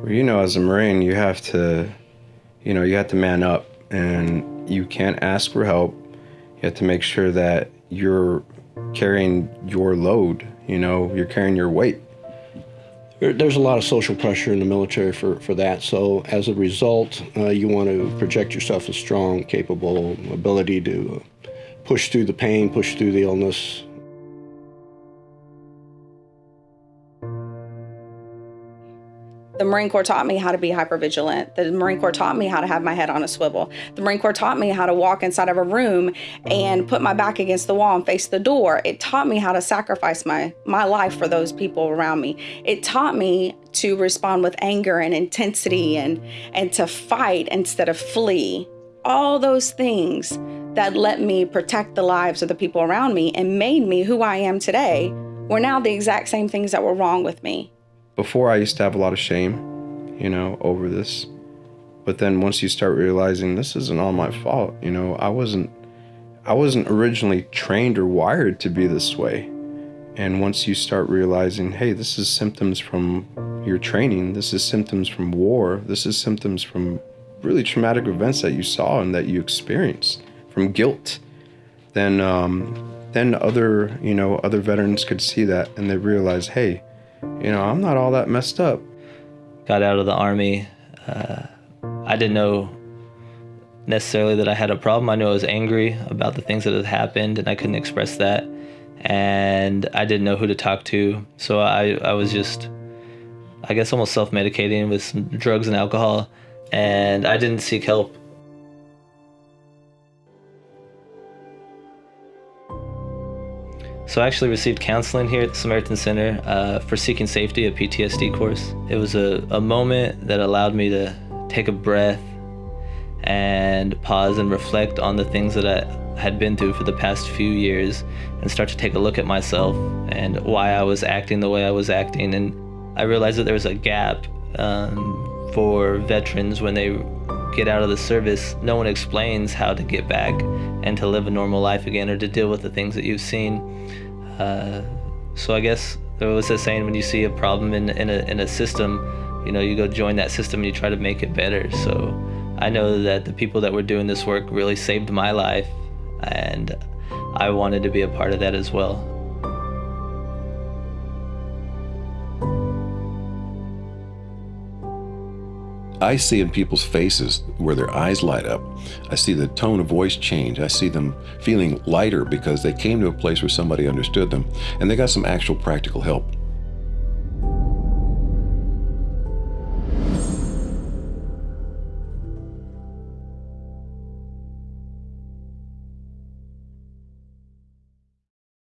Well, you know, as a Marine, you have to, you know, you have to man up and you can't ask for help. You have to make sure that you're carrying your load, you know, you're carrying your weight. There's a lot of social pressure in the military for, for that. So as a result, uh, you want to project yourself as strong, capable, ability to push through the pain, push through the illness. The Marine Corps taught me how to be hypervigilant. The Marine Corps taught me how to have my head on a swivel. The Marine Corps taught me how to walk inside of a room and put my back against the wall and face the door. It taught me how to sacrifice my, my life for those people around me. It taught me to respond with anger and intensity and, and to fight instead of flee. All those things that let me protect the lives of the people around me and made me who I am today were now the exact same things that were wrong with me. Before, I used to have a lot of shame, you know, over this. But then once you start realizing this isn't all my fault, you know, I wasn't I wasn't originally trained or wired to be this way. And once you start realizing, hey, this is symptoms from your training, this is symptoms from war, this is symptoms from really traumatic events that you saw and that you experienced, from guilt, then um, then other you know other veterans could see that and they realize, hey, you know, I'm not all that messed up. got out of the army, uh, I didn't know necessarily that I had a problem. I knew I was angry about the things that had happened, and I couldn't express that. And I didn't know who to talk to, so I, I was just, I guess, almost self-medicating with some drugs and alcohol, and I didn't seek help. So I actually received counseling here at the Samaritan Center uh, for seeking safety, a PTSD course. It was a, a moment that allowed me to take a breath and pause and reflect on the things that I had been through for the past few years and start to take a look at myself and why I was acting the way I was acting. And I realized that there was a gap um, for veterans when they get out of the service. No one explains how to get back and to live a normal life again or to deal with the things that you've seen. Uh, so I guess there was a saying when you see a problem in, in, a, in a system, you know, you go join that system and you try to make it better. So I know that the people that were doing this work really saved my life and I wanted to be a part of that as well. I see in people's faces where their eyes light up. I see the tone of voice change. I see them feeling lighter because they came to a place where somebody understood them and they got some actual practical help.